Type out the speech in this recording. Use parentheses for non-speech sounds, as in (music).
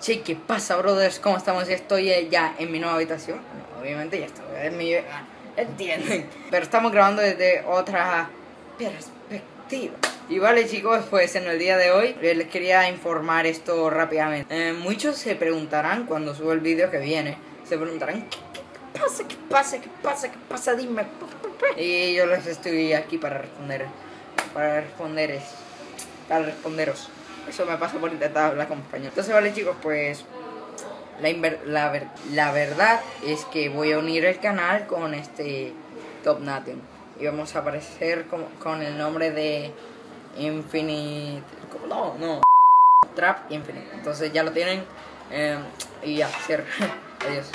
Che, ¿qué pasa, brothers? ¿Cómo estamos? Estoy eh, ya en mi nueva habitación. Obviamente ya estoy en mi... ah, Entienden. (laughs) Pero estamos grabando desde otra perspectiva. Y vale, chicos, pues en el día de hoy eh, les quería informar esto rápidamente. Eh, muchos se preguntarán cuando subo el vídeo que viene, se preguntarán, ¿qué, qué pasa? ¿Qué pasa? ¿Qué pasa? ¿Qué pasa? Dime. Y yo les estoy aquí para responder. Para responder es. Para responderos. Eso me pasa por intentar hablar con español. Entonces, vale, chicos, pues. La, la, ver- la verdad es que voy a unir el canal con este Top Nothing. Y vamos a aparecer con, con el nombre de Infinite. No, no. Trap Infinite. Entonces ya lo tienen. eh, y ya, cierro. (laughs) Adiós.